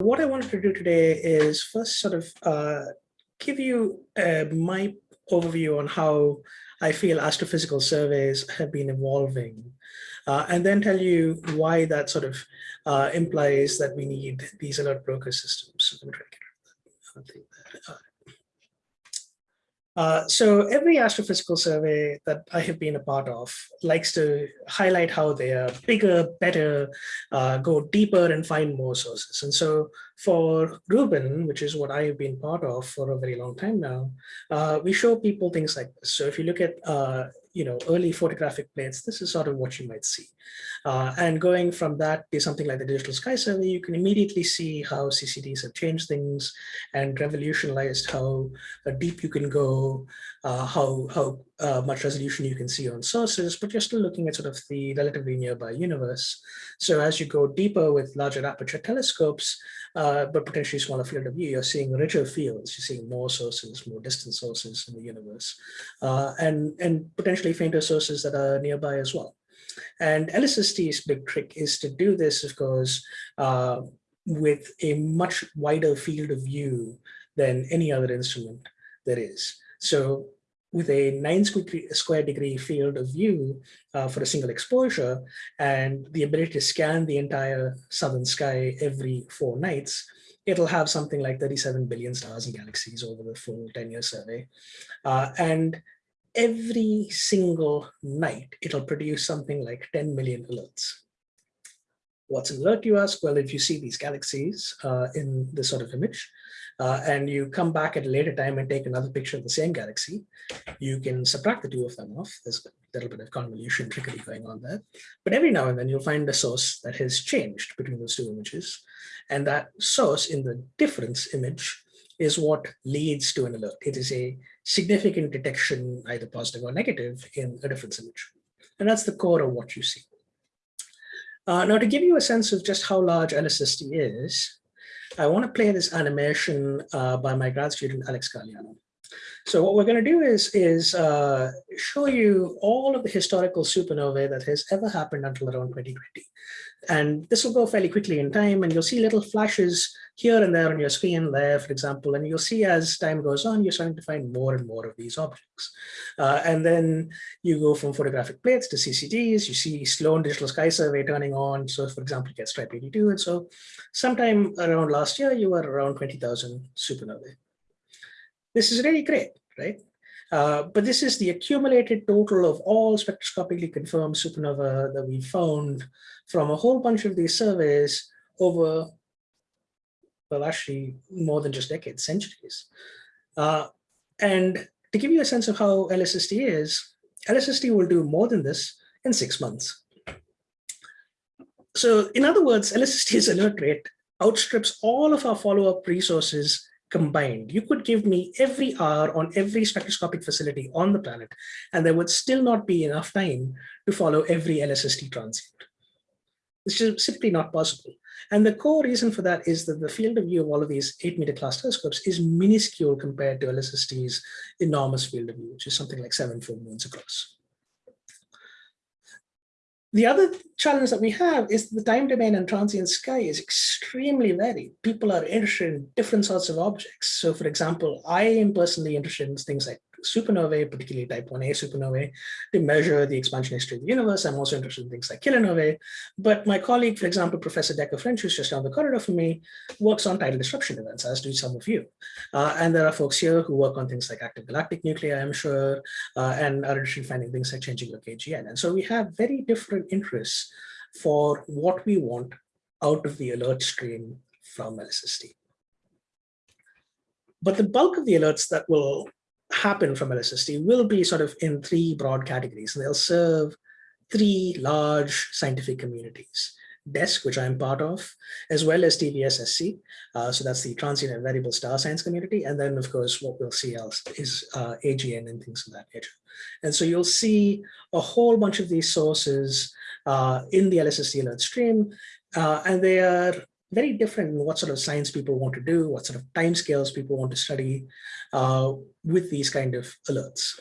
What I wanted to do today is first sort of uh, give you uh, my overview on how I feel astrophysical surveys have been evolving, uh, and then tell you why that sort of uh, implies that we need these alert broker systems. Uh, so every astrophysical survey that I have been a part of likes to highlight how they are bigger, better, uh, go deeper and find more sources. And so for Rubin, which is what I have been part of for a very long time now, uh, we show people things like this. So if you look at uh, you know, early photographic plates, this is sort of what you might see. Uh, and going from that to something like the Digital Sky Survey, you can immediately see how CCDs have changed things and revolutionized how uh, deep you can go, uh, how, how uh, much resolution you can see on sources, but you're still looking at sort of the relatively nearby universe. So as you go deeper with larger aperture telescopes, uh, but potentially smaller field of view, you're seeing richer fields, you're seeing more sources, more distant sources in the universe, uh, and, and potentially fainter sources that are nearby as well. And LSST's big trick is to do this, of course, uh, with a much wider field of view than any other instrument there is. So with a nine square degree field of view uh, for a single exposure and the ability to scan the entire southern sky every four nights, it'll have something like 37 billion stars and galaxies over the full 10 year survey. Uh, and every single night, it'll produce something like 10 million alerts. What's an alert, you ask? Well, if you see these galaxies uh, in this sort of image, uh, and you come back at a later time and take another picture of the same galaxy, you can subtract the two of them off. There's a little bit of convolution trickery going on there. But every now and then you'll find a source that has changed between those two images. And that source in the difference image is what leads to an alert. It is a significant detection, either positive or negative, in a difference image. And that's the core of what you see. Uh, now, to give you a sense of just how large LSST is, I want to play this animation uh, by my grad student, Alex Gagliano. So what we're going to do is, is uh, show you all of the historical supernovae that has ever happened until around 2020. And this will go fairly quickly in time, and you'll see little flashes here and there on your screen there, for example, and you'll see as time goes on, you're starting to find more and more of these objects. Uh, and then you go from photographic plates to CCDs, you see Sloan Digital Sky Survey turning on. So for example, you get Stripe 82. And so sometime around last year, you were around 20,000 supernovae. This is really great, right? Uh, but this is the accumulated total of all spectroscopically confirmed supernova that we found from a whole bunch of these surveys over well, actually more than just decades, centuries. Uh, and to give you a sense of how LSST is, LSST will do more than this in six months. So in other words, LSST's alert rate outstrips all of our follow-up resources combined. You could give me every hour on every spectroscopic facility on the planet, and there would still not be enough time to follow every LSST transient. This is simply not possible. And the core reason for that is that the field of view of all of these eight meter class telescopes is minuscule compared to LSST's enormous field of view, which is something like seven full moons across. The other challenge that we have is the time domain and transient sky is extremely varied. People are interested in different sorts of objects. So for example, I am personally interested in things like supernovae, particularly type 1a supernovae, to measure the expansion history of the universe. I'm also interested in things like kilonovae. But my colleague, for example, Professor Decker French, who's just down the corridor from me, works on tidal disruption events, as do some of you. Uh, and there are folks here who work on things like active galactic nuclei, I'm sure, uh, and are interested in finding things like changing look AGN. And so we have very different interests for what we want out of the alert stream from LSST. But the bulk of the alerts that will happen from LSST will be sort of in three broad categories. And they'll serve three large scientific communities. DESC, which I'm part of, as well as TVSSC. Uh, so that's the transient and variable star science community. And then, of course, what we'll see else is uh, AGN and things of that nature. And so you'll see a whole bunch of these sources uh, in the LSST alert stream, uh, and they are very different in what sort of science people want to do, what sort of timescales people want to study uh, with these kind of alerts.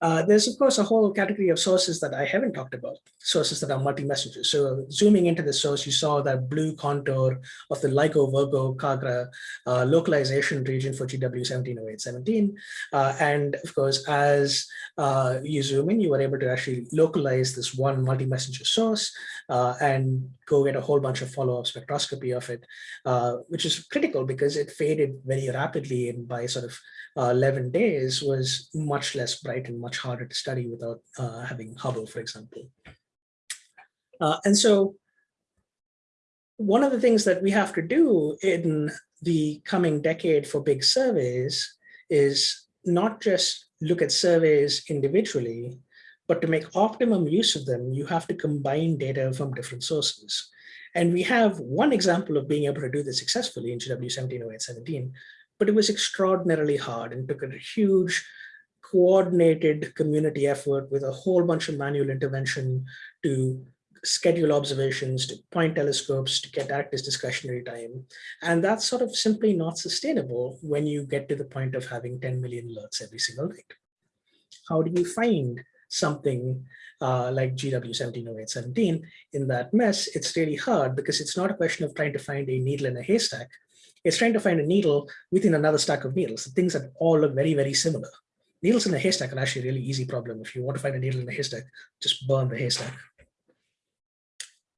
Uh, there's, of course, a whole category of sources that I haven't talked about, sources that are multi-messages. So zooming into the source, you saw that blue contour of the LIGO Virgo Kagra uh, localization region for GW 170817. Uh, and of course, as uh, you zoom in, you were able to actually localize this one multi-messenger source uh, and go get a whole bunch of follow-up spectroscopy of it, which is critical because it faded very rapidly and by sort of uh, 11 days was much less bright and much harder to study without uh, having Hubble, for example. Uh, and so one of the things that we have to do in the coming decade for big surveys is not just look at surveys individually, but to make optimum use of them, you have to combine data from different sources. And we have one example of being able to do this successfully in GW 170817, but it was extraordinarily hard and took a huge coordinated community effort with a whole bunch of manual intervention to schedule observations, to point telescopes, to get at this discretionary time. And that's sort of simply not sustainable when you get to the point of having 10 million alerts every single night. How do you find something uh, like GW 170817 in that mess? It's really hard because it's not a question of trying to find a needle in a haystack. It's trying to find a needle within another stack of needles, things that all look very, very similar. Needles in a haystack are actually a really easy problem. If you want to find a needle in a haystack, just burn the haystack.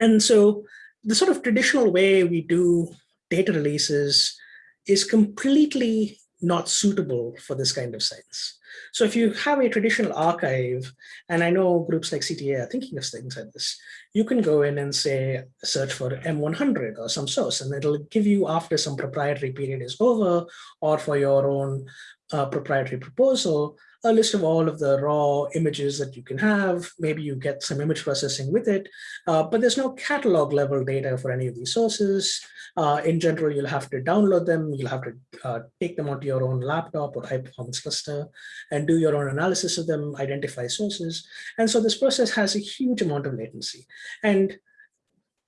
And so the sort of traditional way we do data releases is completely not suitable for this kind of science. So if you have a traditional archive, and I know groups like CTA are thinking of things like this, you can go in and say, search for M100 or some source, and it'll give you after some proprietary period is over, or for your own uh, proprietary proposal, a list of all of the raw images that you can have. Maybe you get some image processing with it, uh, but there's no catalog level data for any of these sources. Uh, in general, you'll have to download them. You'll have to uh, take them onto your own laptop or high performance cluster and do your own analysis of them, identify sources. And so this process has a huge amount of latency. And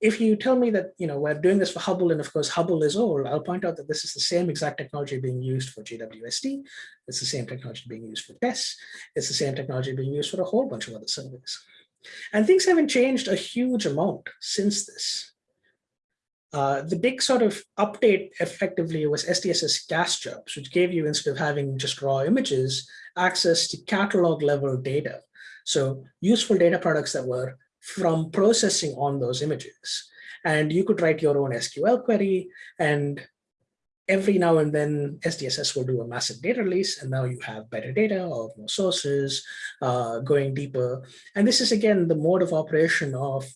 if you tell me that you know we're doing this for Hubble and of course Hubble is old, I'll point out that this is the same exact technology being used for JWST. It's the same technology being used for TESS. It's the same technology being used for a whole bunch of other surveys. And things haven't changed a huge amount since this. Uh, the big sort of update effectively was SDSS CasJobs, which gave you, instead of having just raw images, access to catalog level data. So useful data products that were from processing on those images. And you could write your own SQL query and every now and then SDSS will do a massive data release and now you have better data or more sources uh, going deeper. And this is again the mode of operation of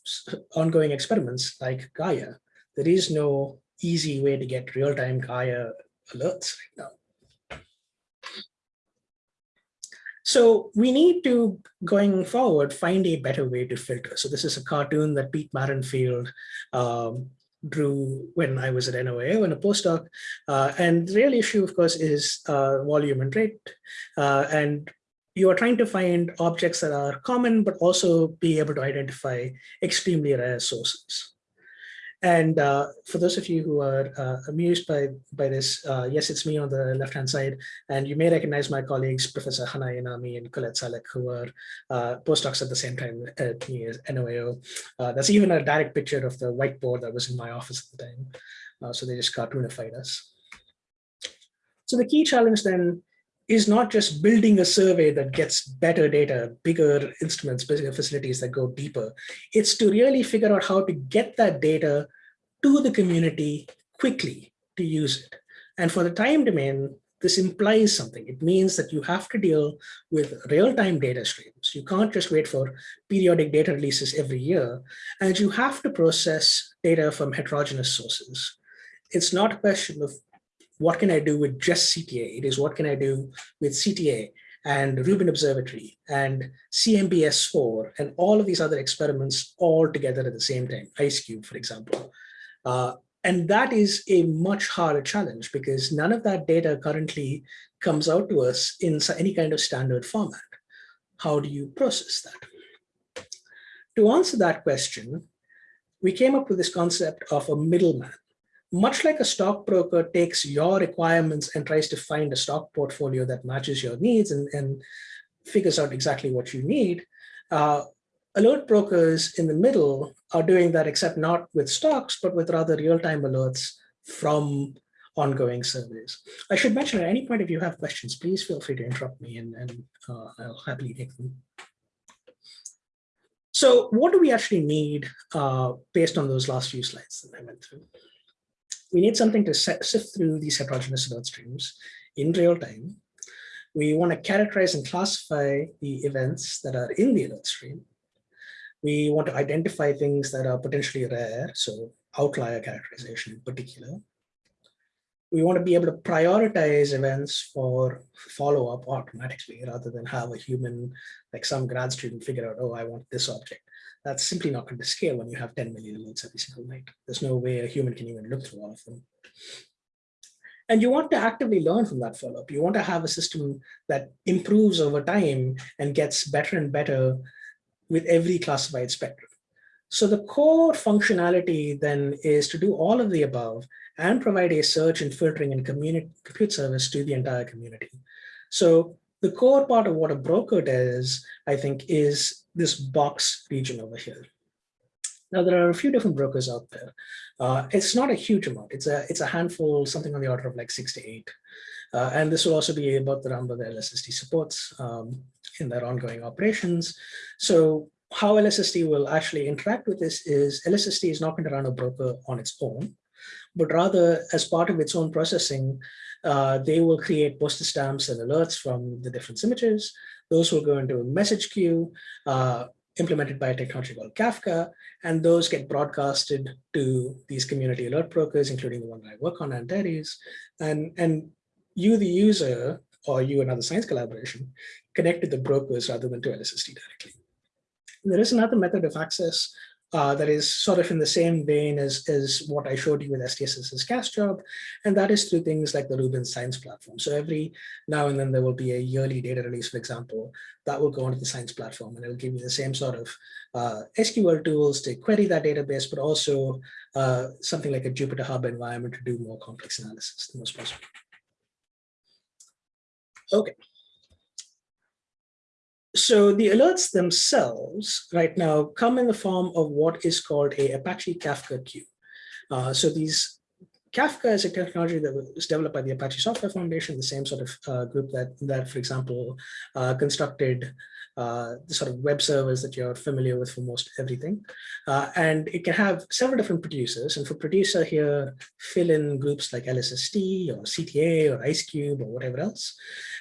ongoing experiments like Gaia. There is no easy way to get real-time Gaia alerts right now. So we need to, going forward, find a better way to filter. So this is a cartoon that Pete Marenfeld um, drew when I was at NOAO in a postdoc. Uh, and the real issue, of course, is uh, volume and rate. Uh, and you are trying to find objects that are common, but also be able to identify extremely rare sources. And uh, for those of you who are uh, amused by, by this, uh, yes, it's me on the left-hand side, and you may recognize my colleagues, Professor Hana Inami and Colette Salyk, who are uh, postdocs at the same time at me as NOAO. Uh, that's even a direct picture of the whiteboard that was in my office at the time. Uh, so they just cartoonified us. So the key challenge then is not just building a survey that gets better data, bigger instruments, bigger facilities that go deeper. It's to really figure out how to get that data to the community quickly to use it. And for the time domain, this implies something. It means that you have to deal with real-time data streams. You can't just wait for periodic data releases every year, and you have to process data from heterogeneous sources. It's not a question of what can I do with just CTA? It is what can I do with CTA and Rubin Observatory and CMB-S4 and all of these other experiments all together at the same time, IceCube, for example. Uh, and that is a much harder challenge because none of that data currently comes out to us in any kind of standard format. How do you process that? To answer that question, we came up with this concept of a middleman much like a stockbroker takes your requirements and tries to find a stock portfolio that matches your needs and, and figures out exactly what you need. Uh, alert brokers in the middle are doing that, except not with stocks, but with rather real-time alerts from ongoing surveys. I should mention at any point, if you have questions, please feel free to interrupt me and, and uh, I'll happily take them. So what do we actually need uh, based on those last few slides that I went through? We need something to sift through these heterogeneous alert streams in real time. We want to characterize and classify the events that are in the alert stream. We want to identify things that are potentially rare, so outlier characterization in particular we want to be able to prioritize events for follow-up automatically rather than have a human, like some grad student figure out, oh, I want this object. That's simply not going to scale when you have 10 million alerts every single night. There's no way a human can even look through all of them. And you want to actively learn from that follow-up. You want to have a system that improves over time and gets better and better with every classified spectrum. So the core functionality then is to do all of the above and provide a search and filtering and compute service to the entire community. So the core part of what a broker does, I think, is this box region over here. Now, there are a few different brokers out there. Uh, it's not a huge amount. It's a, it's a handful, something on the order of like six to eight. Uh, and this will also be about the number that LSST supports um, in their ongoing operations. So how LSST will actually interact with this is LSST is not going to run a broker on its own but rather as part of its own processing, uh, they will create postage stamps and alerts from the different images. Those will go into a message queue uh, implemented by a technology called Kafka, and those get broadcasted to these community alert brokers, including the one that I work on, Antares. And, and you, the user, or you another science collaboration, connect to the brokers rather than to LSST directly. There is another method of access uh, that is sort of in the same vein as, as what I showed you with SDSS's CAS job, and that is through things like the Rubin Science Platform. So every now and then there will be a yearly data release, for example, that will go onto the Science Platform, and it will give you the same sort of uh, SQL tools to query that database, but also uh, something like a Jupyter Hub environment to do more complex analysis the most possible. Okay so the alerts themselves right now come in the form of what is called a Apache Kafka queue. Uh, so these Kafka is a technology that was developed by the Apache Software Foundation, the same sort of uh, group that, that, for example, uh, constructed uh, the sort of web servers that you're familiar with for most everything. Uh, and it can have several different producers. And for producer here, fill in groups like LSST or CTA or IceCube or whatever else.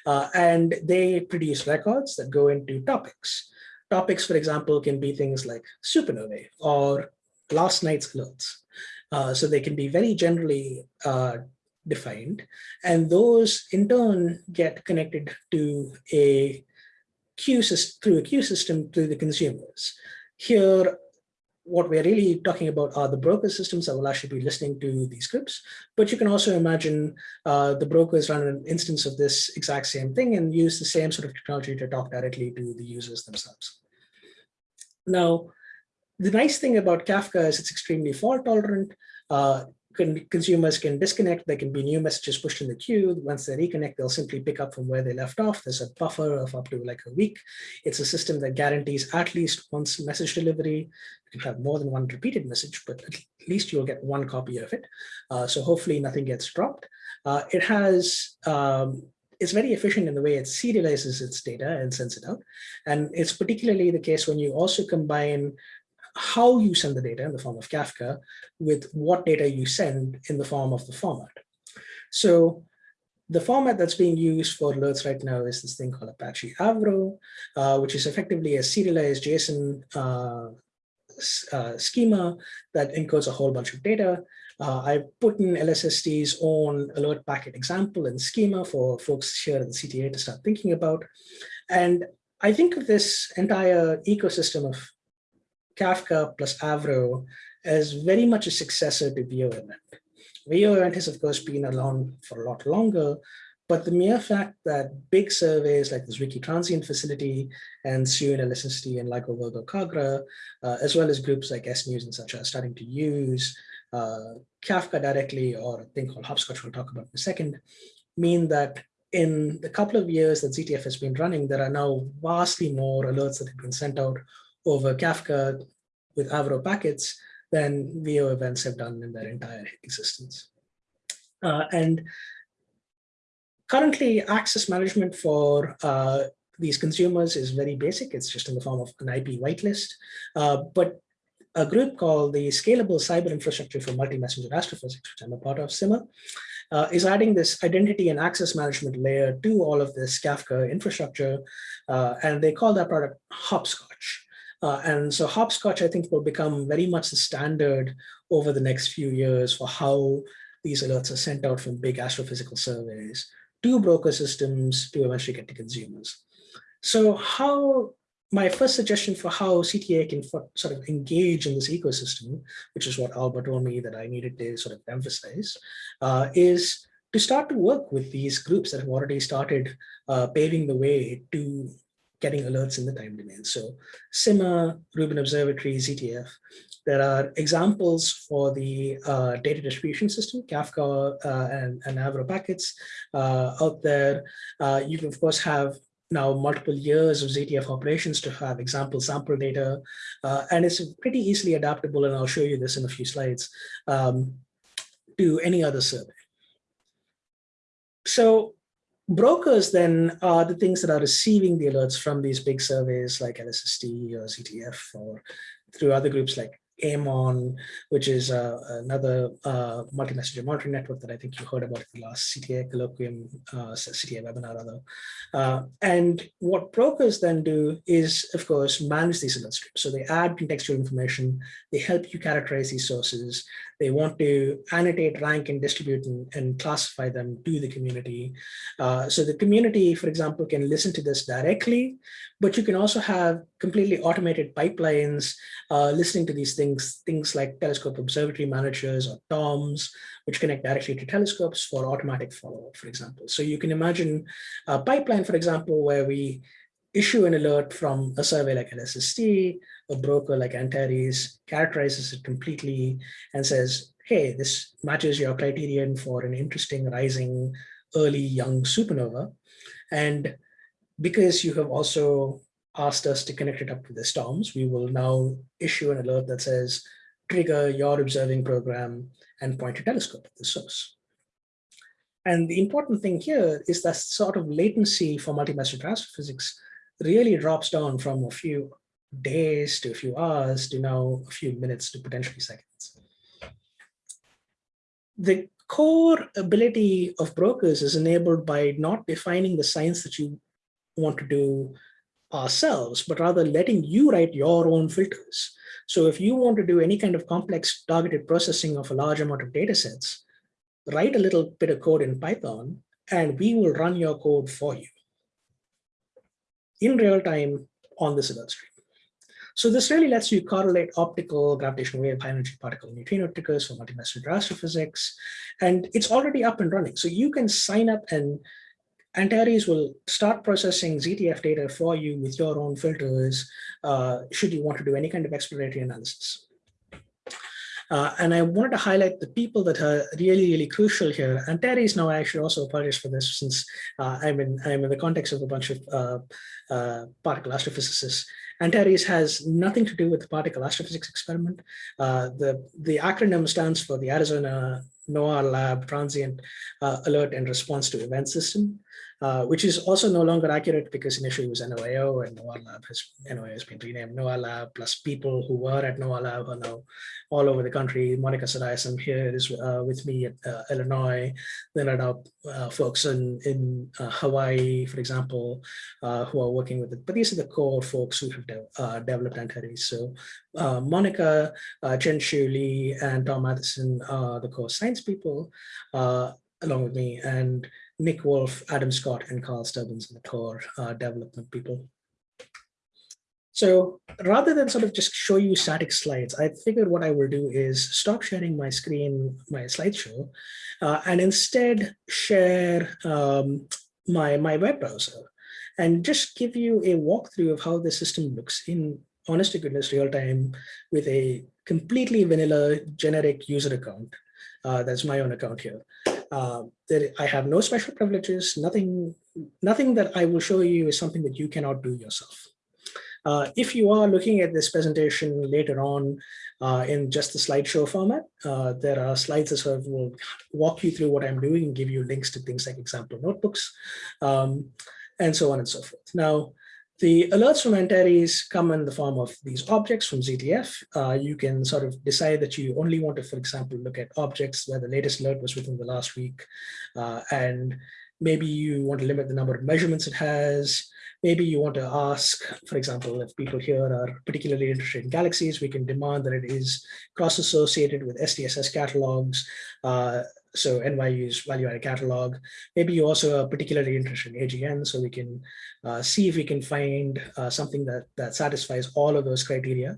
Uh, and they produce records that go into topics. Topics, for example, can be things like supernovae or last night's alerts. Uh, so they can be very generally uh, defined. And those in turn get connected to a queue through a queue system to the consumers. Here, what we're really talking about are the broker systems that will actually be listening to these scripts. But you can also imagine uh, the brokers run an instance of this exact same thing and use the same sort of technology to talk directly to the users themselves. Now, the nice thing about Kafka is it's extremely fault tolerant. Uh, consumers can disconnect. There can be new messages pushed in the queue. Once they reconnect, they'll simply pick up from where they left off. There's a buffer of up to like a week. It's a system that guarantees at least once message delivery. You can have more than one repeated message, but at least you'll get one copy of it. Uh, so hopefully nothing gets dropped. Uh, it has um, it's very efficient in the way it serializes its data and sends it out. And it's particularly the case when you also combine how you send the data in the form of Kafka with what data you send in the form of the format. So the format that's being used for alerts right now is this thing called Apache Avro, uh, which is effectively a serialized JSON uh, uh, schema that encodes a whole bunch of data. Uh, I put in LSST's own alert packet example and schema for folks here in the CTA to start thinking about. And I think of this entire ecosystem of Kafka plus Avro is very much a successor to VO event. Has of course been around for a lot longer, but the mere fact that big surveys like this Zwicky Transient Facility and soon LSST and like Virgo Kagra, uh, as well as groups like SNEWS and such are starting to use uh, Kafka directly or a thing called Hopskotch we'll talk about in a second, mean that in the couple of years that ZTF has been running, there are now vastly more alerts that have been sent out over Kafka with Avro packets than VO events have done in their entire existence. Uh, and currently access management for uh, these consumers is very basic. It's just in the form of an IP whitelist. Uh, but a group called the Scalable Cyber Infrastructure for Multi-Messenger Astrophysics, which I'm a part of, SCiMMA, uh, is adding this identity and access management layer to all of this Kafka infrastructure. Uh, and they call that product Hopskotch. Uh, and so Hopskotch, I think, will become very much the standard over the next few years for how these alerts are sent out from big astrophysical surveys to broker systems to eventually get to consumers. So how my first suggestion for how CTA can sort of engage in this ecosystem, which is what Albert told me that I needed to sort of emphasize, uh, is to start to work with these groups that have already started uh, paving the way to getting alerts in the time domain. So SCiMMA, Rubin Observatory, ZTF, there are examples for the uh, data distribution system, Kafka uh, and, and Avro packets uh, out there. Uh, you can, of course, have now multiple years of ZTF operations to have example sample data, uh, and it's pretty easily adaptable, and I'll show you this in a few slides, um, to any other survey. So brokers then are the things that are receiving the alerts from these big surveys like LSST or ZTF or through other groups like AMON, which is uh, another uh, multi-messenger monitoring network that I think you heard about in the last CTA colloquium, uh, CTA webinar rather. Uh, and what brokers then do is, of course, manage these alert streams. So they add contextual information, they help you characterize these sources, they want to annotate, rank, and distribute and, and classify them to the community. Uh, so the community, for example, can listen to this directly, but you can also have completely automated pipelines uh, listening to these things, things like telescope observatory managers or TOMs, which connect directly to telescopes for automatic follow-up, for example. So you can imagine a pipeline, for example, where we issue an alert from a survey like LSST, a broker like Antares characterizes it completely and says, hey, this matches your criterion for an interesting rising early young supernova. And because you have also asked us to connect it up to the storms, we will now issue an alert that says, trigger your observing program and point your telescope at the source. And the important thing here is that sort of latency for multi-messenger astrophysics really drops down from a few days to a few hours to now a few minutes to potentially seconds. The core ability of brokers is enabled by not defining the science that you want to do ourselves, but rather letting you write your own filters. So if you want to do any kind of complex targeted processing of a large amount of data sets, write a little bit of code in Python, and we will run your code for you in real time on this alert stream. So this really lets you correlate optical, gravitational wave, high energy particle neutrino tickers for multi-messenger astrophysics. And it's already up and running. So you can sign up and Antares will start processing ZTF data for you with your own filters, uh, should you want to do any kind of exploratory analysis. Uh, and I wanted to highlight the people that are really, really crucial here. Antares now I should also apologize for this since uh, I'm in I'm in the context of a bunch of uh, uh particle astrophysicists. Antares has nothing to do with the particle astrophysics experiment. Uh, the, the acronym stands for the Arizona NOIRLab Transient uh, Alert and Response to Event System. Uh, which is also no longer accurate because initially it was NOAO and NOIRLab has NOAO has been renamed NOIRLab plus people who were at NOIRLab are now all over the country. Monica Soraisam here is uh, with me at uh, Illinois. Then are now uh, folks in, in uh, Hawaii, for example, who are working with it. But these are the core folks who have de developed Antares. So Monica, Chien-Hsiu Lee, and Tom Matheson are the core science people along with me. And Nick Wolf, Adam Scott, and Carl Stubens and the core uh, development people. So rather than sort of just show you static slides, I figured what I will do is stop sharing my screen, my slideshow, uh, and instead share um, my, my web browser and just give you a walkthrough of how the system looks in honest to goodness real time with a completely vanilla generic user account. Uh, that's my own account here. Uh, there, I have no special privileges, nothing, nothing that I will show you is something that you cannot do yourself. Uh, if you are looking at this presentation later on uh, in just the slideshow format, uh, there are slides that sort of will walk you through what I'm doing and give you links to things like example notebooks um, and so on and so forth. Now, the alerts from Antares come in the form of these objects from ZTF. Uh, you can sort of decide that you only want to, for example, look at objects where the latest alert was within the last week. Uh, and maybe you want to limit the number of measurements it has. Maybe you want to ask, for example, if people here are particularly interested in galaxies, we can demand that it is cross-associated with SDSS catalogs. Uh, so NYU's value-added catalog. Maybe you also are particularly interested in AGN, so we can uh, see if we can find uh, something that, that satisfies all of those criteria.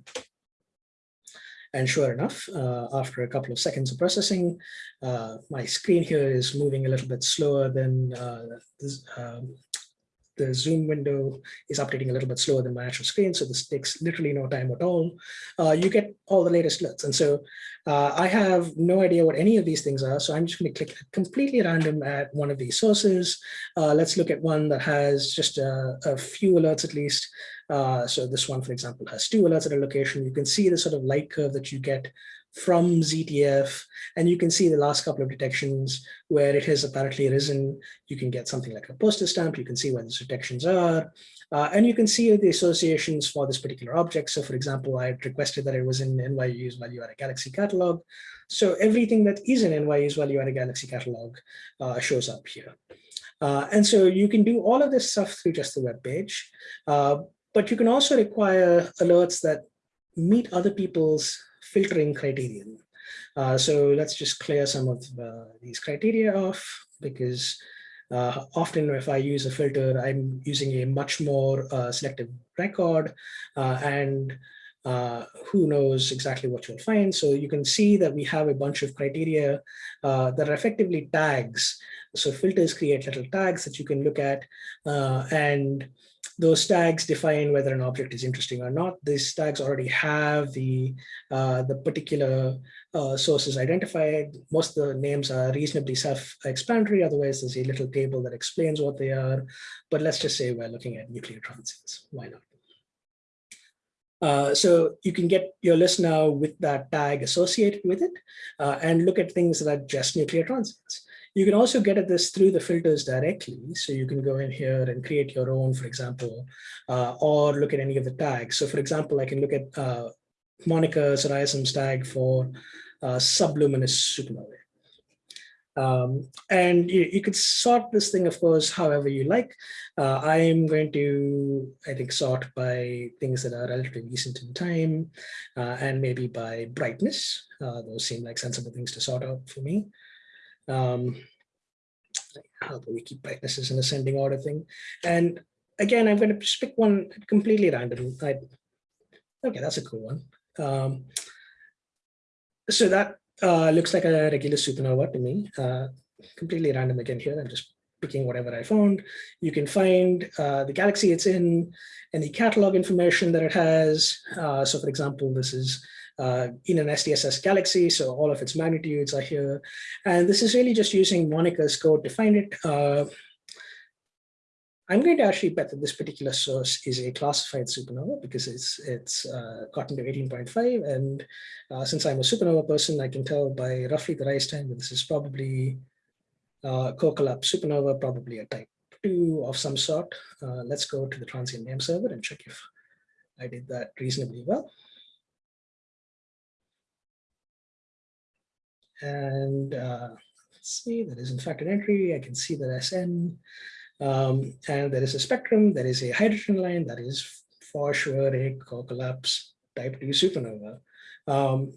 And sure enough, uh, after a couple of seconds of processing, uh, my screen here is moving a little bit slower than uh, this, um, the Zoom window is updating a little bit slower than my actual screen, so this takes literally no time at all. Uh, you get all the latest alerts. And so uh, I have no idea what any of these things are, so I'm just going to click completely random at one of these sources. Uh, let's look at one that has just a, a few alerts at least. Uh, so this one, for example, has two alerts at a location. You can see the sort of light curve that you get from ZTF, and you can see the last couple of detections where it has apparently risen. You can get something like a postage stamp. You can see where those detections are. Uh, and you can see the associations for this particular object. So for example, I had requested that it was in NYU's value-added galaxy catalog. So everything that is in NYU's value-added galaxy catalog uh, shows up here. Uh, and so you can do all of this stuff through just the web page. Uh, but you can also require alerts that meet other people's filtering criterion. Uh, so let's just clear some of uh, these criteria off because uh, often if I use a filter, I'm using a much more uh, selective record uh, and uh, who knows exactly what you'll find. So you can see that we have a bunch of criteria that are effectively tags. So filters create little tags that you can look at and those tags define whether an object is interesting or not. These tags already have the, uh, the particular uh, sources identified. Most of the names are reasonably self-explanatory. Otherwise, there's a little table that explains what they are. But let's just say we're looking at nuclear transients. Why not? Uh, so you can get your list now with that tag associated with it uh, and look at things that are just nuclear transients. You can also get at this through the filters directly. So you can go in here and create your own, for example, uh, or look at any of the tags. So for example, I can look at uh, Monica Soraisam's tag for uh, subluminous supernovae. Um, and you, you, could sort this thing, of course, however you like. Uh, I'm going to, I think, sort by things that are relatively recent in time uh, and maybe by brightness. Uh, those seem like sensible things to sort out for me. Um, how do we keep brightness as an ascending order thing? And again, I'm going to just pick one completely random. I, okay, that's a cool one. Um, so that uh, looks like a regular supernova to me. Uh, completely random again here. I'm just picking whatever I found. You can find uh, the galaxy it's in the catalog information that it has. Uh, so for example, this is uh, in an SDSS galaxy. So all of its magnitudes are here. And this is really just using Monica's code to find it. Uh, I'm going to actually bet that this particular source is a classified supernova because it's it's uh, gotten to 18.5. And uh, since I'm a supernova person, I can tell by roughly the rise time that this is probably uh, core-collapse supernova, probably a type 2 of some sort. Uh, let's go to the transient name server and check if I did that reasonably well. And uh, let's see, that is in fact an entry. I can see that SN. Um, and there is a spectrum, there is a hydrogen line that is for sure a core collapse type 2 supernova. Um,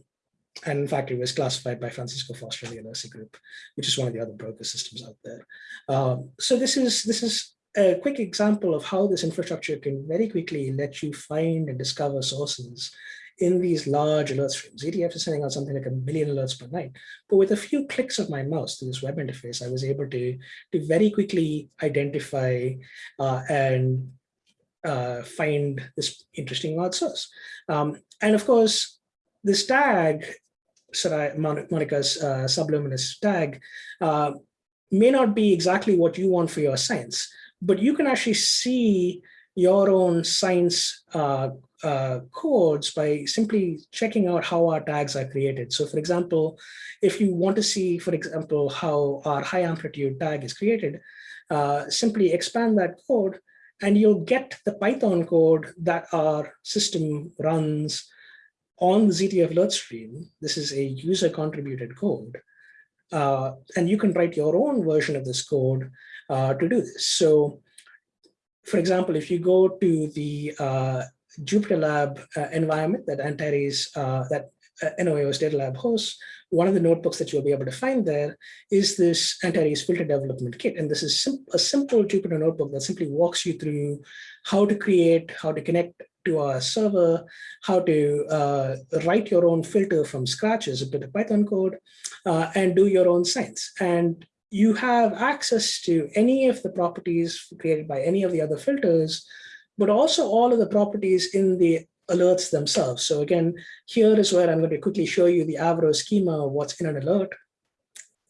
and in fact, it was classified by Francisco Foster and the ALeRCE group, which is one of the other broker systems out there. Um, so this is this is a quick example of how this infrastructure can very quickly let you find and discover sources in these large alert streams. ZTF is sending out something like a million alerts per night. But with a few clicks of my mouse to this web interface, I was able to, to very quickly identify uh, and uh, find this interesting odd source. Um, and of course, this tag Sarai, Monica's uh, subluminous tag uh, may not be exactly what you want for your science, but you can actually see your own science uh, uh, codes by simply checking out how our tags are created. So for example, if you want to see, for example, how our high amplitude tag is created, uh, simply expand that code and you'll get the Python code that our system runs on the ZTF alert stream. This is a user contributed code. Uh, and you can write your own version of this code uh, to do this. So for example, if you go to the uh, Jupyter Lab uh, environment that Antares, uh, that uh, NOAO's Data Lab hosts, one of the notebooks that you'll be able to find there is this Antares filter development kit. And this is sim a simple Jupyter notebook that simply walks you through how to create, how to connect to our server, how to uh, write your own filter from scratch as a bit of Python code, uh, and do your own science. And you have access to any of the properties created by any of the other filters, but also all of the properties in the alerts themselves. So again, here is where I'm going to quickly show you the Avro schema of what's in an alert.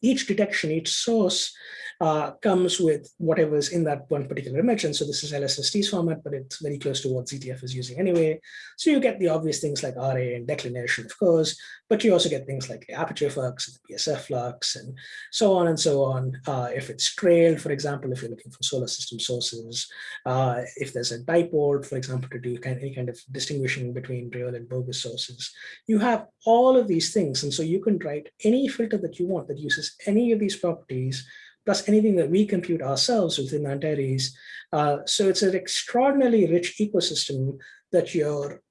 Each detection, each source uh, comes with whatever's in that one particular image. And so this is LSST's format, but it's very close to what ZTF is using anyway. So you get the obvious things like RA and declination, of course, but you also get things like the aperture flux, and the PSF flux, and so on and so on. Uh, if it's trailed, for example, if you're looking for solar system sources, uh, if there's a dipole, for example, to do kind of, any kind of distinguishing between real and bogus sources, you have all of these things. And so you can write any filter that you want that uses any of these properties plus anything that we compute ourselves within Antares. Uh, so it's an extraordinarily rich ecosystem that you're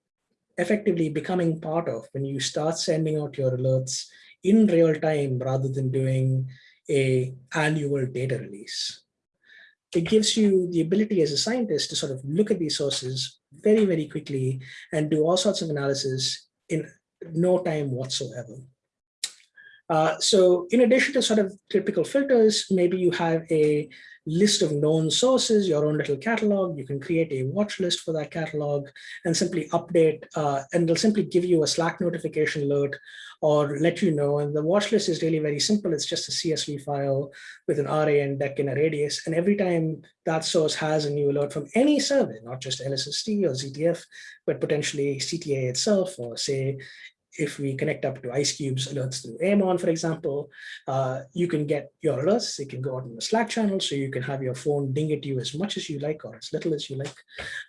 effectively becoming part of when you start sending out your alerts in real time rather than doing a annual data release. It gives you the ability as a scientist to sort of look at these sources very, very quickly and do all sorts of analysis in no time whatsoever. Uh, so in addition to sort of typical filters, maybe you have a list of known sources, your own little catalog. You can create a watch list for that catalog and simply update, uh, and they'll simply give you a Slack notification alert or let you know. And the watch list is really very simple. It's just a CSV file with an RA and DEC in a radius. And every time that source has a new alert from any server, not just LSST or ZTF, but potentially CTA itself, or say if we connect up to Ice Cube's alerts through AMON, for example, uh, you can get your alerts. It can go out in the Slack channel, so you can have your phone ding at you as much as you like or as little as you like.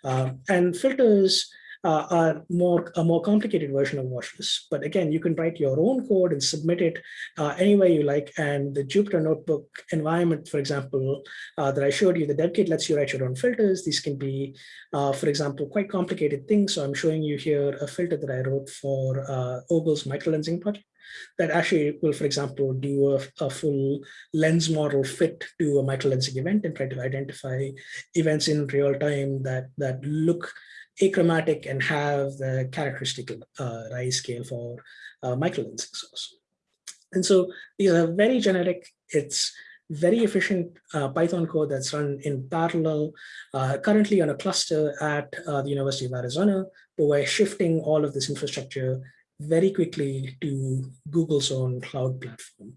Um, and filters uh, are more a more complicated version of watchlist. But again, you can write your own code and submit it uh, any way you like. And the Jupyter Notebook environment, for example, uh, that I showed you, the DevKit lets you write your own filters. These can be, uh, for example, quite complicated things. So I'm showing you here a filter that I wrote for uh, OGLE's microlensing project that actually will, for example, do a, a, full lens model fit to a microlensing event and try to identify events in real time that, that look achromatic and have the characteristic uh, rise scale for uh, microlensing source. And so these are very generic. It's very efficient uh, Python code that's run in parallel, uh, currently on a cluster at uh, the University of Arizona, but we're shifting all of this infrastructure very quickly to Google's own cloud platform.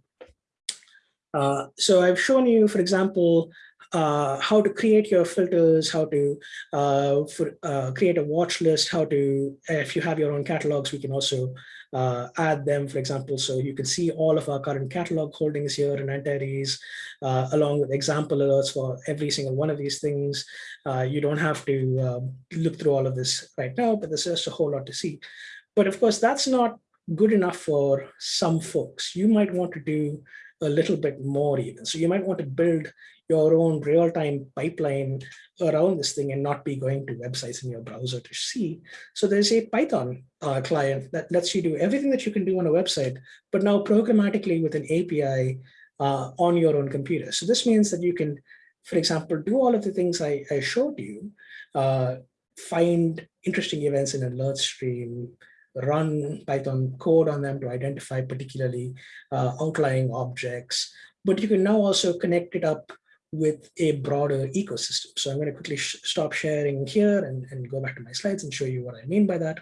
Uh, so I've shown you, for example, uh, how to create your filters, how to uh, for, uh, create a watch list, how to, if you have your own catalogs, we can also uh, add them, for example, so you can see all of our current catalog holdings here in Antares, uh, along with example alerts for every single one of these things. Uh, you don't have to um, look through all of this right now, but there's just a whole lot to see. But of course, that's not good enough for some folks. You might want to do a little bit more even. So you might want to build your own real-time pipeline around this thing and not be going to websites in your browser to see. So there's a Python uh, client that lets you do everything that you can do on a website, but now programmatically with an API uh, on your own computer. So this means that you can, for example, do all of the things I, I showed you, uh, find interesting events in a alert stream, run Python code on them to identify particularly uh, outlying objects, but you can now also connect it up with a broader ecosystem. So I'm going to quickly sh stop sharing here and, and go back to my slides and show you what I mean by that.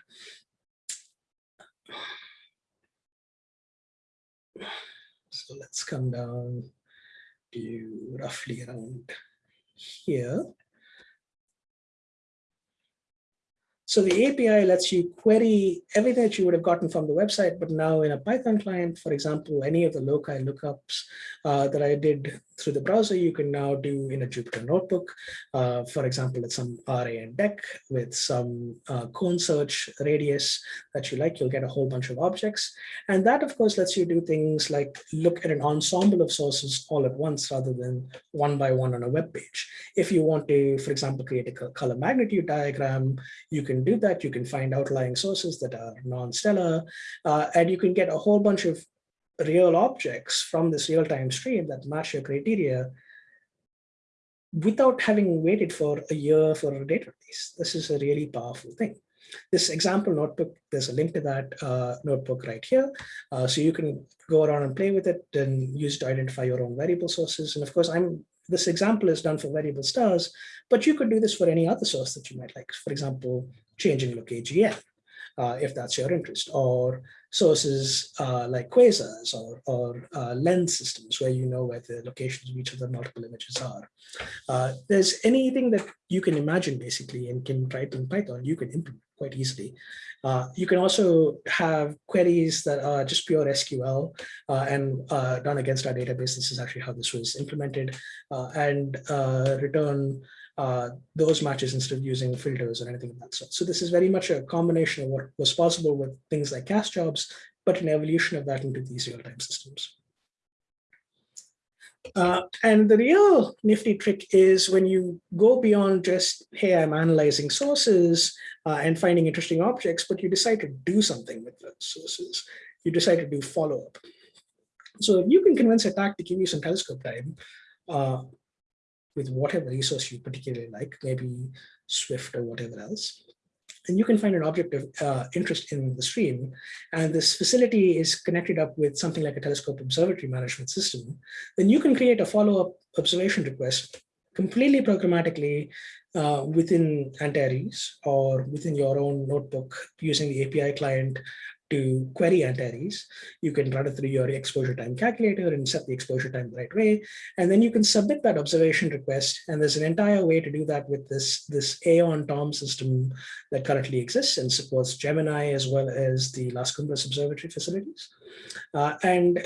So let's come down to roughly around here. So the API lets you query everything that you would have gotten from the website, but now in a Python client, for example, any of the loci lookups uh, that I did through the browser, you can now do in a Jupyter notebook. Uh, for example, it's some RA and Dec with some uh, cone search radius that you like, you'll get a whole bunch of objects. And that, of course, lets you do things like look at an ensemble of sources all at once rather than one by one on a web page. If you want to, for example, create a color magnitude diagram, you can do that. You can find outlying sources that are non-stellar, uh, and you can get a whole bunch of real objects from this real-time stream that match your criteria without having waited for a year for a database. This is a really powerful thing. This example notebook, there's a link to that uh, notebook right here. Uh, so you can go around and play with it and use it to identify your own variable sources. And of course, I'm this example is done for variable stars, but you could do this for any other source that you might like. For example, changing look AGN, uh, if that's your interest, or sources uh, like quasars or, or uh, lens systems where you know where the locations of each of the multiple images are. Uh, there's anything that you can imagine basically and can write in Python, you can implement quite easily. Uh, you can also have queries that are just pure SQL uh, and uh, done against our database. This is actually how this was implemented and return uh, those matches instead of using filters or anything of that sort. So this is very much a combination of what was possible with things like CasJobs, but an evolution of that into these real-time systems. Uh, and the real nifty trick is when you go beyond just, hey, I'm analyzing sources uh, and finding interesting objects, but you decide to do something with those sources. You decide to do follow-up. So you can convince Attack to give you some telescope time, uh, with whatever resource you particularly like, maybe Swift or whatever else. And you can find an object of uh, interest in the stream. And this facility is connected up with something like a telescope observatory management system. Then you can create a follow-up observation request completely programmatically uh, within Antares or within your own notebook using the API client to query Antares. You can run it through your exposure time calculator and set the exposure time the right way. And then you can submit that observation request. And there's an entire way to do that with this, this Aeon Tom system that currently exists and supports Gemini as well as the Las Cumbres observatory facilities. Uh, and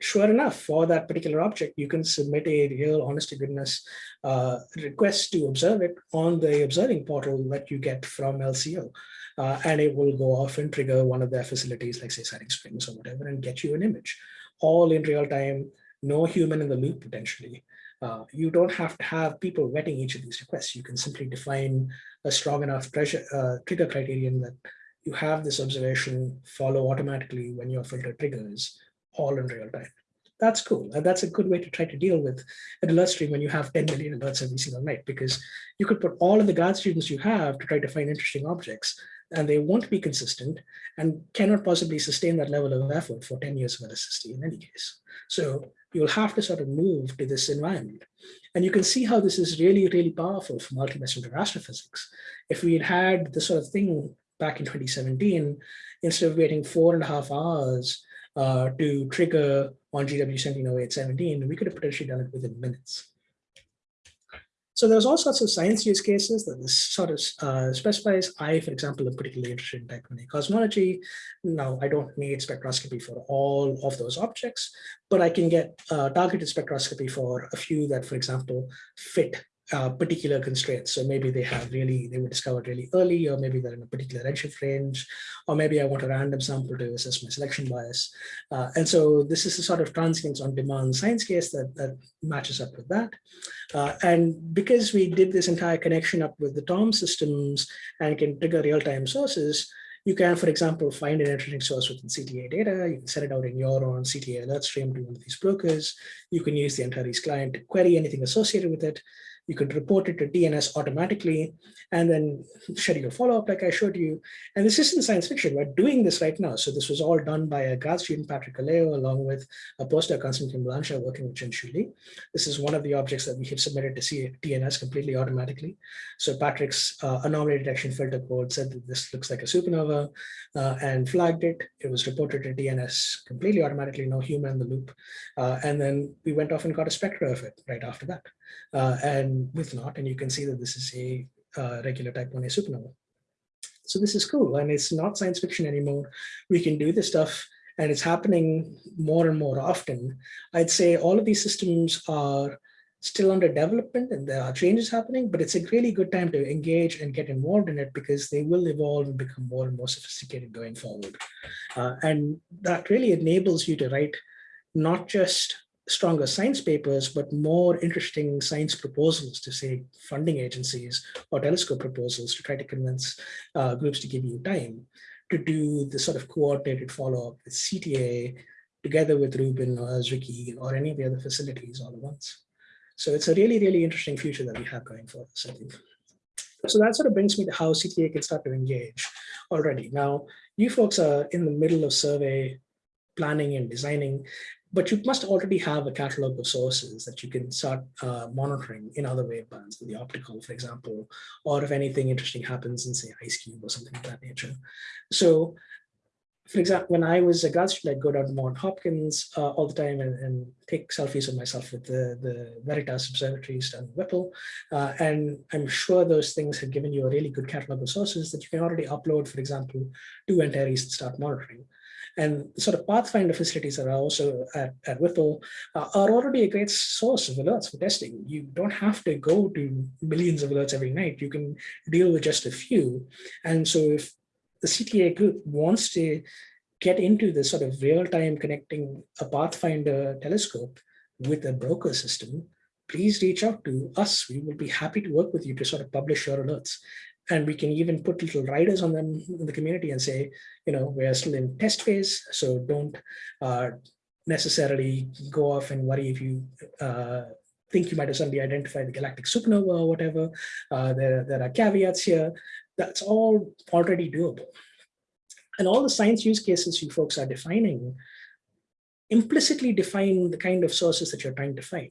sure enough, for that particular object, you can submit a real honest to goodness uh, request to observe it on the observing portal that you get from LCO uh, and it will go off and trigger one of their facilities like say Siding Springs or whatever and get you an image all in real time, no human in the loop potentially. Uh, you don't have to have people vetting each of these requests. You can simply define a strong enough pressure, uh, trigger criterion that you have this observation follow automatically when your filter triggers all in real time. That's cool. And that's a good way to try to deal with an alert stream when you have 10 million alerts every single night, because you could put all of the grad students you have to try to find interesting objects and they won't be consistent and cannot possibly sustain that level of effort for 10 years of LSST in any case. So you'll have to sort of move to this environment. And you can see how this is really, really powerful for multi-messenger astrophysics. If we had had this sort of thing back in 2017, instead of waiting four and a half hours uh, to trigger on GW 170817, we could have potentially done it within minutes. So there's all sorts of science use cases that this sort of uh, specifies. I, for example, am particularly interested in 1a cosmology. Now, I don't need spectroscopy for all of those objects, but I can get uh, targeted spectroscopy for a few that, for example, fit uh, particular constraints. So maybe they have really, they were discovered really early, or maybe they're in a particular redshift range, or maybe I want a random sample to assess my selection bias. Uh, and so this is a sort of transients on demand science case that, that matches up with that. Uh, and because we did this entire connection up with the TOM systems and can trigger real-time sources, you can, for example, find an interesting source within CTA data. You can set it out in your own CTA alert stream to one of these brokers. You can use the Antares client to query anything associated with it You could report it to TNS automatically and then schedule follow-up like I showed you. And this isn't science fiction. We're doing this right now. So this was all done by a grad student, Patrick Aleo, along with a postdoc, Constantine Blanchard, working with Chen Li. This is one of the objects that we have submitted to see TNS completely automatically. So Patrick's uh, anomaly detection filter code said that this looks like a supernova uh, and flagged it. It was reported to TNS completely automatically, no human in the loop. Uh, and then we went off and got a spectra of it right after that. Uh, and with not, and you can see that this is a uh, regular type 1a supernova. So this is cool, and it's not science fiction anymore. We can do this stuff, and it's happening more and more often. I'd say all of these systems are still under development and there are changes happening, but it's a really good time to engage and get involved in it because they will evolve and become more and more sophisticated going forward. Uh, and that really enables you to write not just stronger science papers, but more interesting science proposals to say funding agencies or telescope proposals to try to convince uh, groups to give you time to do the sort of coordinated follow-up with CTA together with Rubin or Zwicky or any of the other facilities all at once. So it's a really, really interesting future that we have going for us, I think. So that sort of brings me to how CTA can start to engage already. Now, you folks are in the middle of survey planning and designing, but you must already have a catalog of sources that you can start uh, monitoring in other wave bands, the optical, for example, or if anything interesting happens in, say, IceCube or something of that nature. So for example, when I was a grad student, I'd go down to Mount Hopkins uh, all the time and, and, take selfies of myself with the, the Veritas observatories down in Whipple. Uh, and I'm sure those things have given you a really good catalog of sources that you can already upload, for example, to Antares and start monitoring. And sort of Pathfinder facilities that are also at, at Whipple uh, are already a great source of alerts for testing. You don't have to go to millions of alerts every night. You can deal with just a few. And so if the CTA group wants to get into the sort of real-time connecting a Pathfinder telescope with a broker system, please reach out to us. We will be happy to work with you to sort of publish your alerts. And we can even put little riders on them in the community and say, you know, we're still in test phase, so don't uh, necessarily go off and worry if you uh, think you might have suddenly identified the galactic supernova or whatever. Uh, there, there are caveats here that's all already doable. And all the science use cases you folks are defining implicitly define the kind of sources that you're trying to find.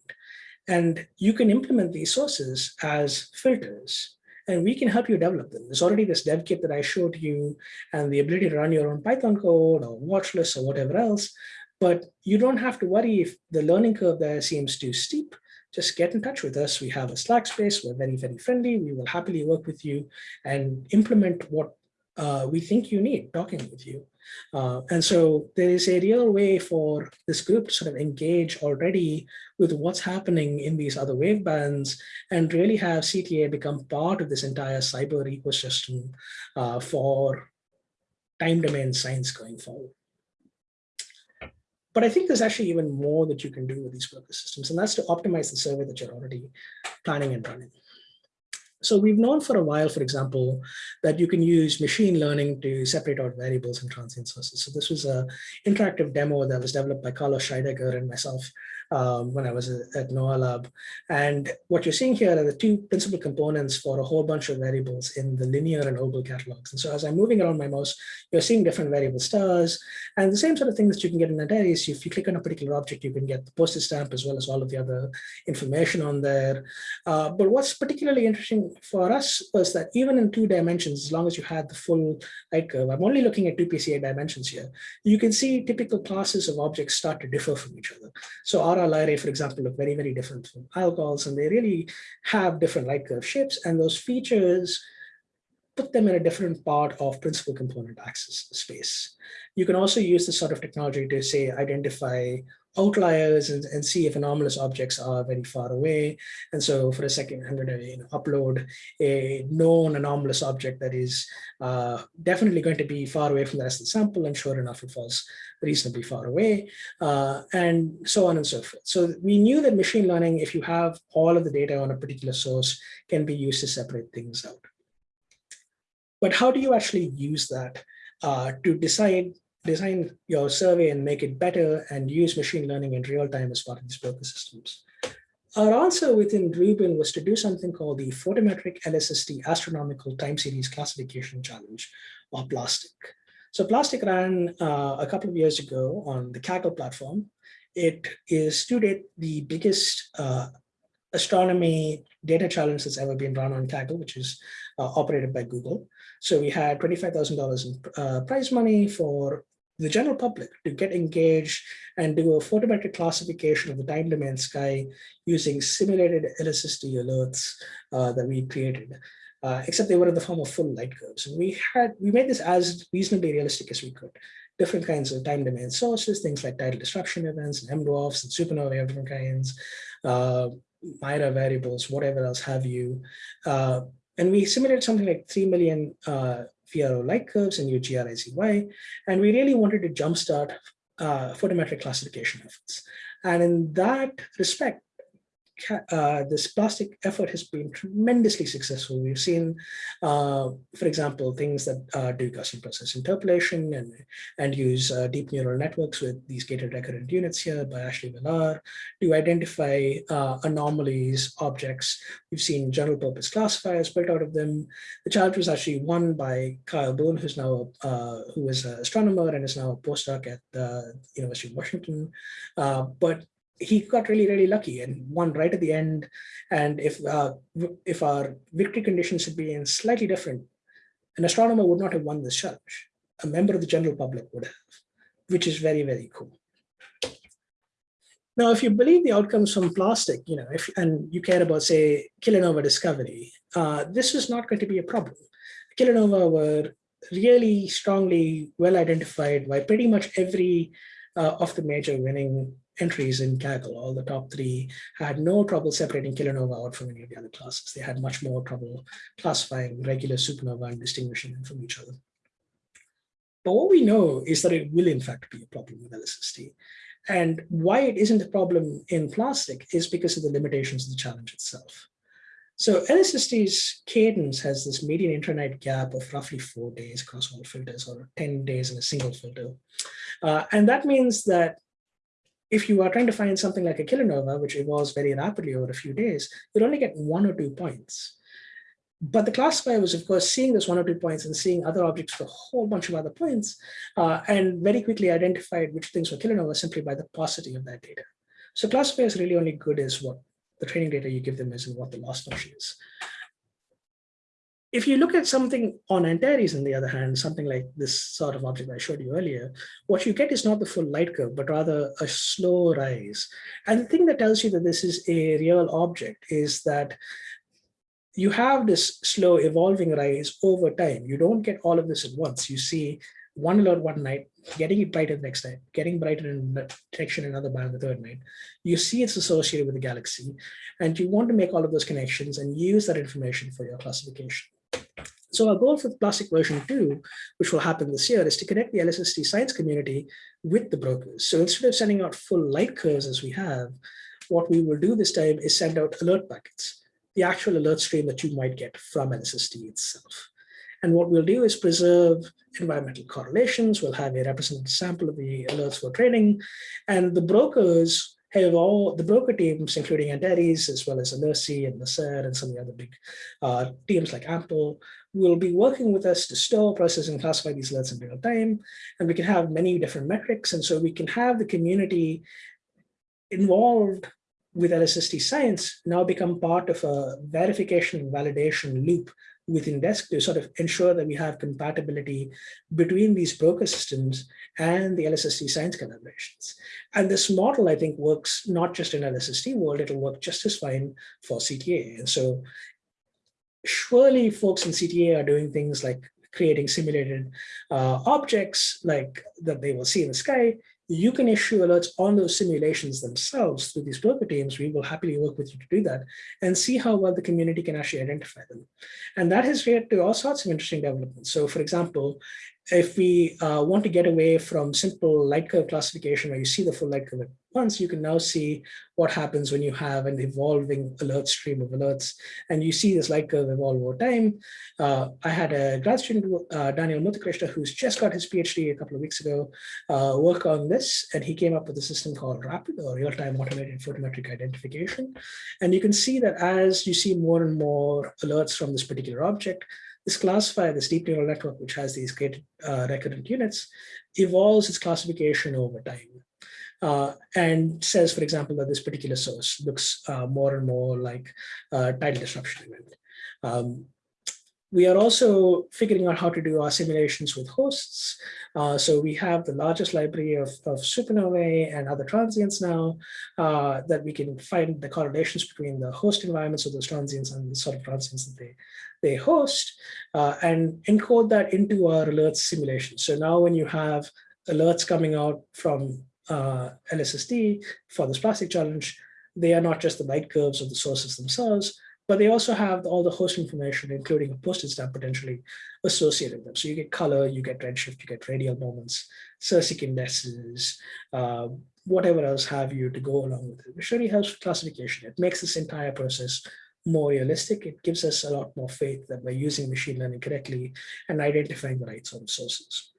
And you can implement these sources as filters and we can help you develop them. There's already this dev kit that I showed you and the ability to run your own Python code or watch lists or whatever else. But you don't have to worry if the learning curve there seems too steep just get in touch with us. We have a Slack space. We're very, very friendly. We will happily work with you and implement what uh, we think you need talking with you. Uh, and so there is a real way for this group to sort of engage already with what's happening in these other wave bands and really have CTA become part of this entire cyber ecosystem uh, for time domain science going forward. But I think there's actually even more that you can do with these broker systems, and that's to optimize the survey that you're already planning and running. So we've known for a while, for example, that you can use machine learning to separate out variables and transient sources. So this was an interactive demo that was developed by Carlos Scheidegger and myself um, when I was at NOIRLab. And what you're seeing here are the two principal components for a whole bunch of variables in the linear and OGLE catalogs. And so as I'm moving around my mouse, you're seeing different variable stars and the same sort of thing that you can get in Antares. If you click on a particular object, you can get the postage stamp as well as all of the other information on there. Uh, but what's particularly interesting for us was that even in two dimensions, as long as you had the full light curve, I'm only looking at two PCA dimensions here, you can see typical classes of objects start to differ from each other. So our Lyrae, for example, look very, very different from Algols, and they really have different light curve shapes, and those features put them in a different part of principal component axis space. You can also use this sort of technology to say identify outliers and, and see if anomalous objects are very far away. And so for a second, I'm going to you know, upload a known anomalous object that is uh, definitely going to be far away from the rest of the sample. And sure enough, it falls reasonably far away, uh, and so on and so forth. So we knew that machine learning, if you have all of the data on a particular source, can be used to separate things out. But how do you actually use that uh, to decide design your survey and make it better and use machine learning in real time as part of these broker systems. our answer within Rubin was to do something called the photometric LSST astronomical time series classification challenge or PLAsTiCC. So PLAsTiCC ran uh, a couple of years ago on the Kaggle platform. It is to date the biggest uh, astronomy data challenge that's ever been run on Kaggle, which is uh, operated by Google. So we had $25,000 in uh, prize money for the general public to get engaged and do a photometric classification of the time domain sky using simulated LSST alerts uh, that we created. Uh, except they were in the form of full light curves. And we had we made this as reasonably realistic as we could. Different kinds of time domain sources, things like tidal disruption events, and M dwarfs, and supernovae of different kinds, uh, variables, whatever else have you. Uh, and we simulated something like 3 million uh, VRO light curves and UGRIZY. And we really wanted to jumpstart uh, photometric classification efforts. And in that respect, uh, this PLAsTiCC effort has been tremendously successful. We've seen, uh, for example, things that uh, do Gaussian process interpolation and, and use uh, deep neural networks with these gated recurrent units here by Ashley Villar to identify uh, anomalies, objects. We've seen general purpose classifiers built out of them. The challenge was actually won by Kyle Boone, who's now uh, who is an astronomer and is now a postdoc at the University of Washington. but he got really, really lucky and won right at the end. And if uh, if our victory conditions had been slightly different, an astronomer would not have won this challenge. A member of the general public would have, which is very, very cool. Now, if you believe the outcomes from PLAsTiCC, you know, if and you care about, say, kilonova discovery, uh, this is not going to be a problem. Kilonova were really strongly well identified by pretty much every uh, of the major winning entries in Kaggle, all the top three had no trouble separating kilonova out from any of the other classes. They had much more trouble classifying regular supernova and distinguishing them from each other. But what we know is that it will in fact be a problem with LSST. And why it isn't a problem in PLAsTiCC is because of the limitations of the challenge itself. So LSST's cadence has this median intranight gap of roughly four days across all filters or 10 days in a single filter. Uh, and that means that if you are trying to find something like a kilonova, which evolves very rapidly over a few days, you'll only get one or two points. But the classifier was, of course, seeing those one or two points and seeing other objects with a whole bunch of other points, uh, and very quickly identified which things were kilonova simply by the paucity of that data. So classifier is really only good as what the training data you give them is and what the loss function is. If you look at something on Antares, on the other hand, something like this sort of object I showed you earlier, what you get is not the full light curve, but rather a slow rise. And the thing that tells you that this is a real object is that you have this slow evolving rise over time. You don't get all of this at once. You see one alert one night, getting it brighter the next night, getting brighter in detection another band the third night. You see it's associated with the galaxy, and you want to make all of those connections and use that information for your classification. So our goal for the PLAsTiCC version two, which will happen this year, is to connect the LSST science community with the brokers. So instead of sending out full light curves as we have, what we will do this time is send out alert packets, the actual alert stream that you might get from LSST itself. And what we'll do is preserve environmental correlations. We'll have a representative sample of the alerts for training. And the brokers have all the broker teams, including Antares, as well as ALeRCE and Lasair and some of the other big uh, teams like AMPEL, will be working with us to store, process, and classify these alerts in real time. And we can have many different metrics. And so we can have the community involved with LSST science now become part of a verification and validation loop within DESC to sort of ensure that we have compatibility between these broker systems and the LSST science collaborations. And this model, I think, works not just in LSST world, it'll work just as fine for CTA. And so surely folks in CTA are doing things like creating simulated uh, objects like that they will see in the sky you can issue alerts on those simulations themselves through these broker teams. We will happily work with you to do that and see how well the community can actually identify them. And that has led to all sorts of interesting developments. So for example, if we uh, want to get away from simple light curve classification where you see the full light curve at once, you can now see what happens when you have an evolving alert stream of alerts. And you see this light curve evolve over time. Uh, I had a grad student, uh, Daniel Muthukrishna, who's just got his PhD a couple of weeks ago, uh, work on this. And he came up with a system called RAPID, or Real-Time Automated Photometric Identification. And you can see that as you see more and more alerts from this particular object, this classifier, this deep neural network, which has these great uh, recurrent units, evolves its classification over time. Uh, and says, for example, that this particular source looks uh, more and more like a tidal disruption event. Um, we are also figuring out how to do our simulations with hosts. Uh, so we have the largest library of, of supernovae and other transients now uh, that we can find the correlations between the host environments of those transients and the sort of transients that they, they host uh, and encode that into our alerts simulation. So now when you have alerts coming out from uh, LSST for this PLAsTiCC challenge, they are not just the light curves of the sources themselves, but they also have all the host information, including a postage stamp potentially associated with them. So you get color, you get redshift, you get radial moments, Sersic indices, uh, whatever else have you to go along with it, which really helps with classification. It makes this entire process more realistic. It gives us a lot more faith that we're using machine learning correctly and identifying the right sort of sources.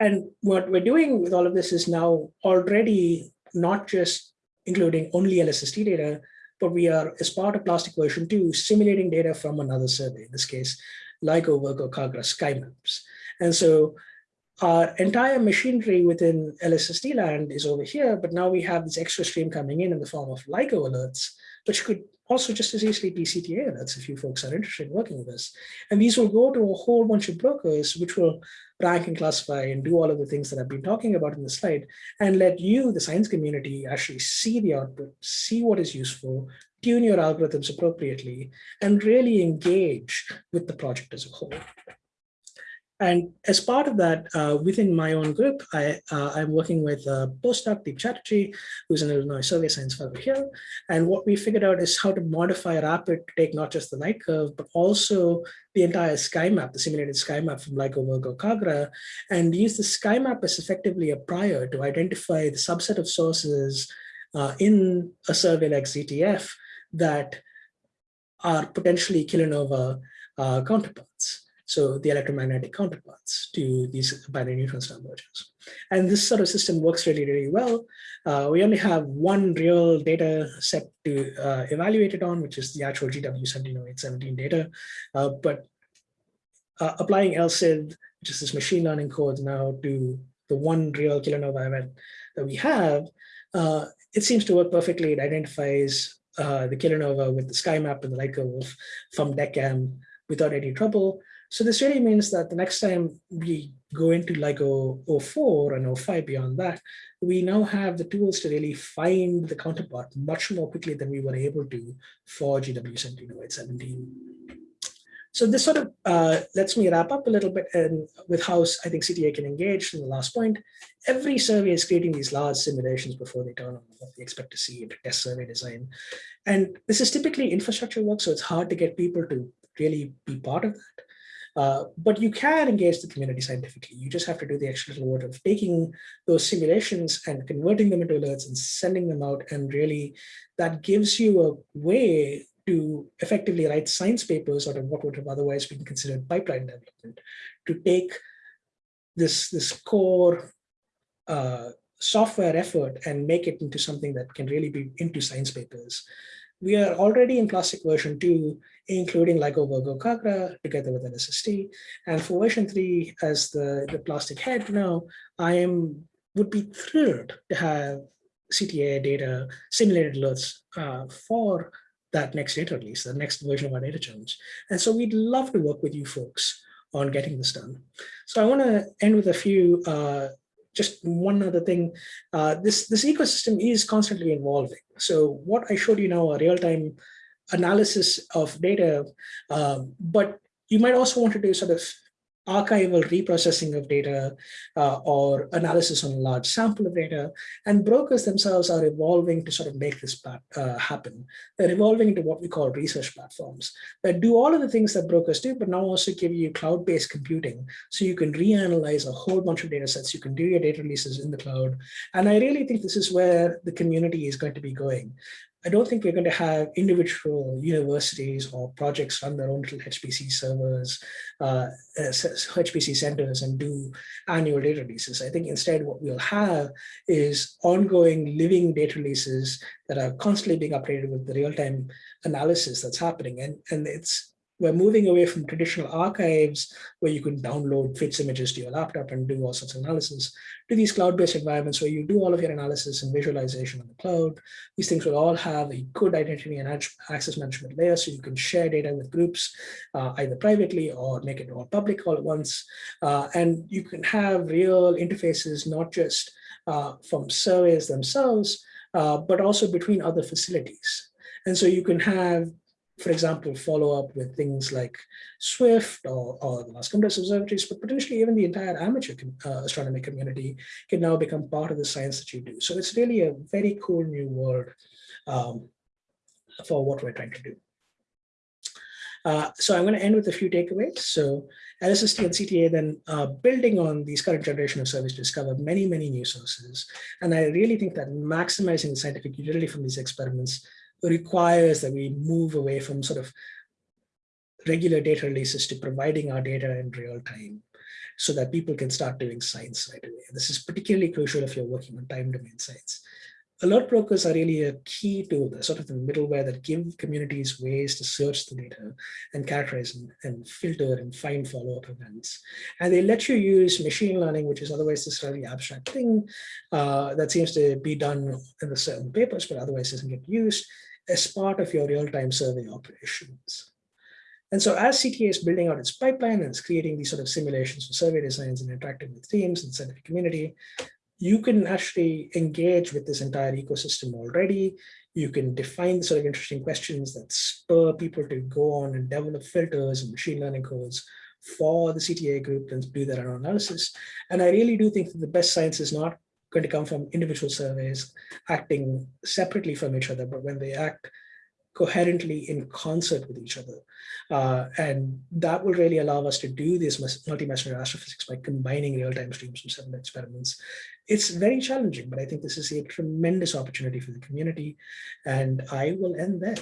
And what we're doing with all of this is now already not just including only LSST data, but we are, as part of PLAsTiCC version two, simulating data from another survey, in this case, LIGO Virgo Kagra sky maps. And so our entire machinery within LSST land is over here, but now we have this extra stream coming in in the form of LIGO alerts, which could also just as easily be CTA alerts if you folks are interested in working with us. And these will go to a whole bunch of brokers, which will rank and classify and do all of the things that I've been talking about in the slide and let you, the science community, actually see the output, see what is useful, tune your algorithms appropriately, and really engage with the project as a whole. And as part of that, uh, within my own group, I, uh, I'm working with uh, postdoc Deep Chatterjee, who's an Illinois survey science fellow here. And what we figured out is how to modify RAPID to take not just the light curve, but also the entire sky map, the simulated sky map from LIGO Virgo Kagra, and use the sky map as effectively a prior to identify the subset of sources uh, in a survey like ZTF that are potentially kilonova uh, counterparts so the electromagnetic counterparts to these binary neutron star mergers. And this sort of system works really, really well. Uh, we only have one real data set to uh, evaluate it on, which is the actual GW17817 data. Uh, but uh, applying El-CID, which is this machine learning code now to the one real kilonova event that we have, uh, it seems to work perfectly. It identifies uh, the kilonova with the sky map and the light curve from DECAM without any trouble. So this really means that the next time we go into LIGO 04 and 05 beyond that, we now have the tools to really find the counterpart much more quickly than we were able to for GW170817. So this sort of uh, lets me wrap up a little bit and with how I think CTA can engage in the last point. Every survey is creating these large simulations before they turn on what they expect to see into test survey design. And this is typically infrastructure work, so it's hard to get people to really be part of that. Uh, but you can engage the community scientifically. You just have to do the extra little work of taking those simulations and converting them into alerts and sending them out. And really, that gives you a way to effectively write science papers out of what would have otherwise been considered pipeline development to take this, this core uh, software effort and make it into something that can really be into science papers we are already in PLAsTiCC version 2, including LIGO Virgo Kagra together with LSST. And for version 3, as the, the PLAsTiCC head now, I am would be thrilled to have CTA data, simulated alerts uh, for that next data release, the next version of our data challenge. And so we'd love to work with you folks on getting this done. So I want to end with a few uh, just one other thing, uh, this, this ecosystem is constantly evolving. So what I showed you now are real-time analysis of data, um, but you might also want to do sort of archival reprocessing of data uh, or analysis on a large sample of data. And brokers themselves are evolving to sort of make this uh, happen. They're evolving into what we call research platforms that do all of the things that brokers do, but now also give you cloud-based computing. So you can reanalyze a whole bunch of data sets. You can do your data releases in the cloud. And I really think this is where the community is going to be going. I don't think we're going to have individual universities or projects run their own little HPC servers, uh, HPC uh, centers and do annual data releases. I think instead what we'll have is ongoing living data releases that are constantly being updated with the real-time analysis that's happening. And, and it's we're moving away from traditional archives where you can download FITS images to your laptop and do all sorts of analysis to these cloud-based environments where you do all of your analysis and visualization on the cloud. These things will all have a good identity and access management layer so you can share data with groups uh, either privately or make it all public all at once. Uh, and you can have real interfaces, not just uh, from surveys themselves, uh, but also between other facilities. And so you can have for example, follow up with things like Swift or, or the Las Cumbres Observatories, but potentially even the entire amateur uh, astronomy community can now become part of the science that you do. So it's really a very cool new world um, for what we're trying to do. Uh, so I'm going to end with a few takeaways. So LSST and CTA then uh, building on these current generation of service discover many, many new sources. And I really think that maximizing the scientific utility from these experiments requires that we move away from sort of regular data releases to providing our data in real time so that people can start doing science right away. This is particularly crucial if you're working on time domain science. Alert brokers are really a key to the sort of the middleware that give communities ways to search the data and characterize and, and filter and find follow-up events. And they let you use machine learning, which is otherwise this really abstract thing uh, that seems to be done in the certain papers, but otherwise doesn't get used as part of your real-time survey operations. And so as CTA is building out its pipeline and it's creating these sort of simulations for survey designs and interacting with teams and scientific community, you can actually engage with this entire ecosystem already. You can define the sort of interesting questions that spur people to go on and develop filters and machine learning codes for the CTA group and do their analysis. And I really do think that the best science is not going to come from individual surveys acting separately from each other, but when they act coherently in concert with each other. Uh, and that will really allow us to do this multi-messenger astrophysics by combining real-time streams from several experiments. It's very challenging, but I think this is a tremendous opportunity for the community. And I will end there.